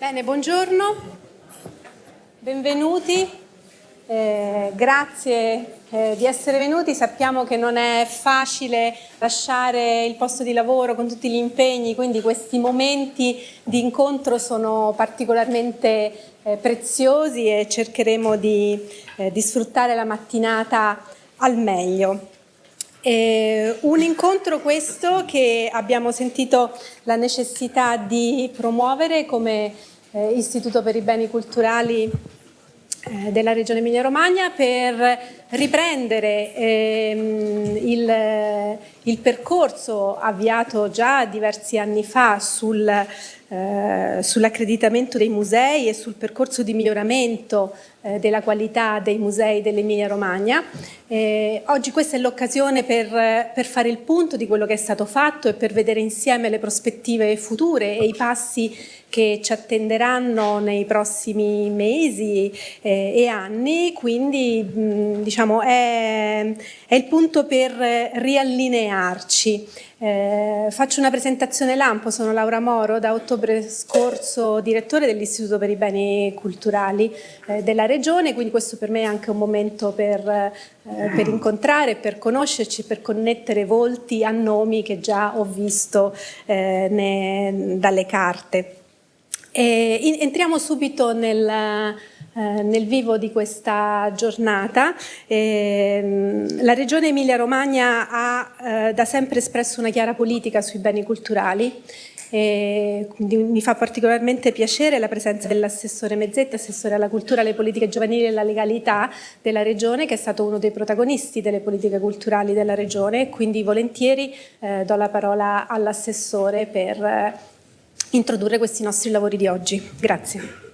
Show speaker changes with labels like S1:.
S1: Bene, buongiorno, benvenuti, eh, grazie eh, di essere venuti. Sappiamo che non è facile lasciare il posto di lavoro con tutti gli impegni, quindi questi momenti di incontro sono particolarmente eh, preziosi e cercheremo di, eh, di sfruttare la mattinata al meglio. Eh, un incontro questo che abbiamo sentito la necessità di promuovere come eh, Istituto per i Beni Culturali eh, della Regione Emilia-Romagna per riprendere ehm, il, il, percorso avviato già diversi anni fa sul, eh, sull'accreditamento dei musei e sul percorso di miglioramento eh, della qualità dei musei dell'Emilia Romagna. Eh, oggi questa è l'occasione per, per, fare il punto di quello che è stato fatto e per vedere insieme le prospettive future e i passi che ci attenderanno nei prossimi mesi eh, e anni, quindi mh, diciamo è, è il punto per riallinearci. Eh, faccio una presentazione lampo, sono Laura Moro da 8 Brescorso direttore dell'Istituto per i Beni Culturali eh, della Regione, quindi questo per me è anche un momento per, eh, per incontrare, per conoscerci, per connettere volti a nomi che già ho visto eh, ne, dalle carte. E entriamo subito nel, eh, nel vivo di questa giornata. Ehm, la Regione Emilia-Romagna ha eh, da sempre espresso una chiara politica sui beni culturali e mi fa particolarmente piacere la presenza dell'assessore Mezzetti, assessore alla cultura, alle politiche giovanili e alla legalità della Regione, che è stato uno dei protagonisti delle politiche culturali della Regione, quindi volentieri eh, do la parola all'assessore per eh, introdurre questi nostri lavori di oggi. Grazie.